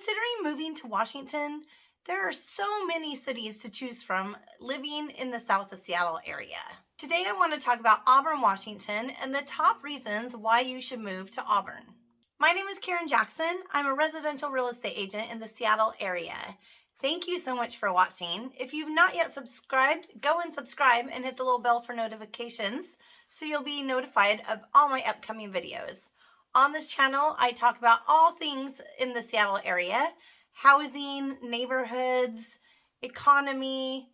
considering moving to Washington, there are so many cities to choose from living in the south of Seattle area. Today I want to talk about Auburn, Washington and the top reasons why you should move to Auburn. My name is Karen Jackson. I'm a residential real estate agent in the Seattle area. Thank you so much for watching. If you've not yet subscribed, go and subscribe and hit the little bell for notifications so you'll be notified of all my upcoming videos. On this channel, I talk about all things in the Seattle area, housing, neighborhoods, economy,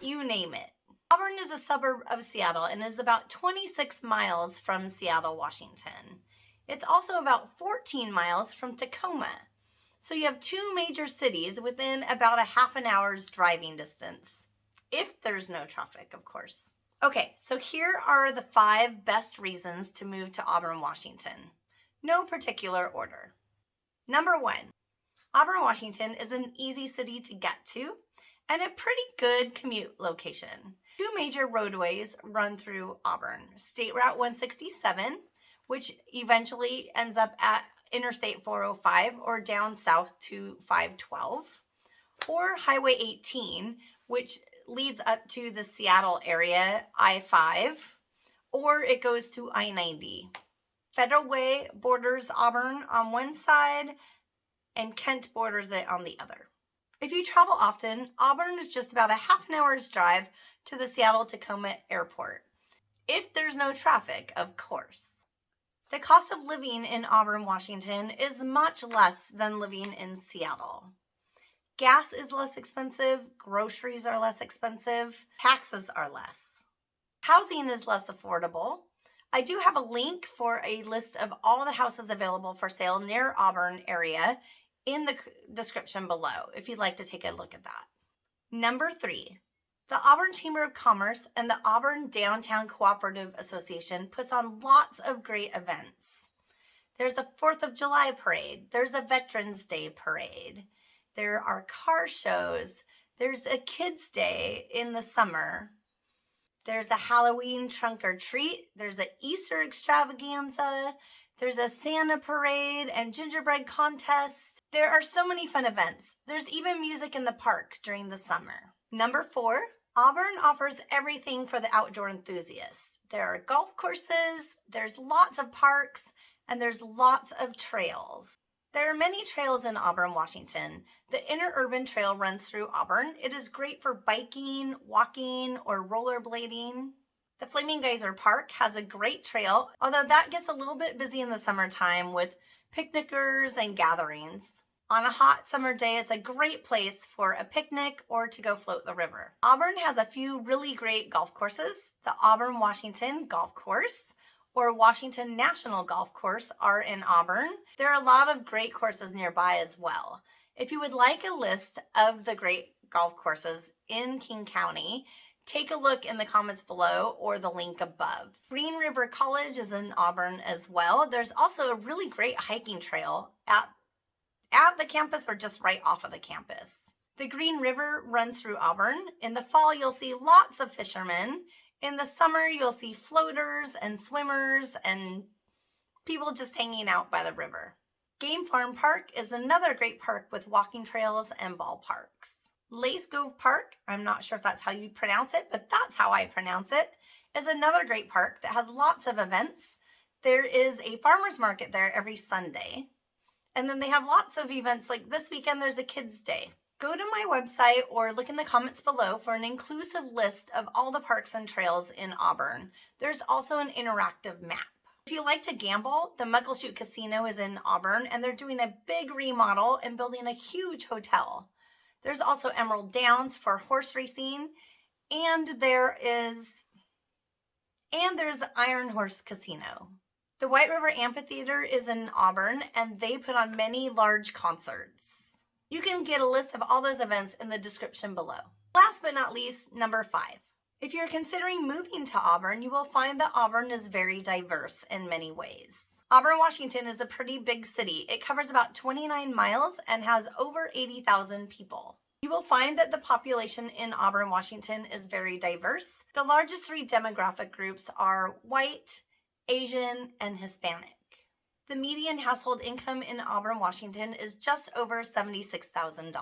you name it. Auburn is a suburb of Seattle and is about 26 miles from Seattle, Washington. It's also about 14 miles from Tacoma. So you have two major cities within about a half an hour's driving distance. If there's no traffic, of course. Okay, so here are the five best reasons to move to Auburn, Washington. No particular order. Number one, Auburn, Washington is an easy city to get to and a pretty good commute location. Two major roadways run through Auburn. State Route 167, which eventually ends up at Interstate 405 or down south to 512, or Highway 18, which leads up to the Seattle area, I-5, or it goes to I-90. Federal Way borders Auburn on one side and Kent borders it on the other. If you travel often, Auburn is just about a half an hour's drive to the Seattle-Tacoma Airport. If there's no traffic, of course. The cost of living in Auburn, Washington is much less than living in Seattle. Gas is less expensive, groceries are less expensive, taxes are less. Housing is less affordable. I do have a link for a list of all the houses available for sale near Auburn area in the description below if you'd like to take a look at that. Number three, the Auburn Chamber of Commerce and the Auburn Downtown Cooperative Association puts on lots of great events. There's a 4th of July parade. There's a Veterans Day parade. There are car shows. There's a kids day in the summer. There's a Halloween trunk or treat. There's an Easter extravaganza. There's a Santa parade and gingerbread contest. There are so many fun events. There's even music in the park during the summer. Number four, Auburn offers everything for the outdoor enthusiast. There are golf courses, there's lots of parks, and there's lots of trails. There are many trails in Auburn, Washington. The Interurban Trail runs through Auburn. It is great for biking, walking, or rollerblading. The Flaming Geyser Park has a great trail, although that gets a little bit busy in the summertime with picnickers and gatherings. On a hot summer day, is a great place for a picnic or to go float the river. Auburn has a few really great golf courses. The Auburn Washington Golf Course, or Washington National Golf Course are in Auburn. There are a lot of great courses nearby as well. If you would like a list of the great golf courses in King County, take a look in the comments below or the link above. Green River College is in Auburn as well. There's also a really great hiking trail at, at the campus or just right off of the campus. The Green River runs through Auburn. In the fall, you'll see lots of fishermen in the summer, you'll see floaters and swimmers and people just hanging out by the river. Game Farm Park is another great park with walking trails and ballparks. Lace Cove Park, I'm not sure if that's how you pronounce it, but that's how I pronounce it, is another great park that has lots of events. There is a farmer's market there every Sunday. And then they have lots of events like this weekend there's a kids day. Go to my website or look in the comments below for an inclusive list of all the parks and trails in Auburn. There's also an interactive map. If you like to gamble, the Muckleshoot Casino is in Auburn and they're doing a big remodel and building a huge hotel. There's also Emerald Downs for horse racing and there is and there's Iron Horse Casino. The White River Amphitheater is in Auburn and they put on many large concerts. You can get a list of all those events in the description below. Last but not least, number five. If you're considering moving to Auburn, you will find that Auburn is very diverse in many ways. Auburn, Washington is a pretty big city. It covers about 29 miles and has over 80,000 people. You will find that the population in Auburn, Washington is very diverse. The largest three demographic groups are white, Asian, and Hispanic. The median household income in Auburn, Washington is just over $76,000.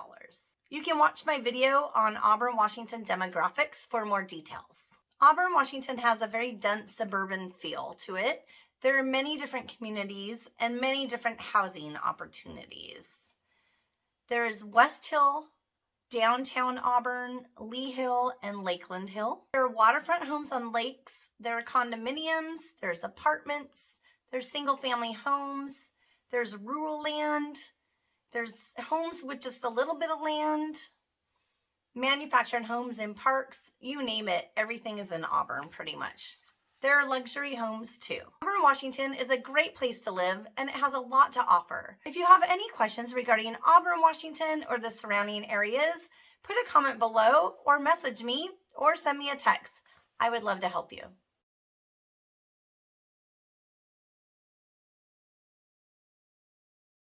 You can watch my video on Auburn, Washington demographics for more details. Auburn, Washington has a very dense suburban feel to it. There are many different communities and many different housing opportunities. There is West Hill, downtown Auburn, Lea Hill, and Lakeland Hill. There are waterfront homes on lakes. There are condominiums. There's apartments. There's single family homes. There's rural land. There's homes with just a little bit of land. Manufactured homes in parks. You name it. Everything is in Auburn pretty much. There are luxury homes too. Auburn, Washington is a great place to live and it has a lot to offer. If you have any questions regarding Auburn, Washington or the surrounding areas, put a comment below or message me or send me a text. I would love to help you.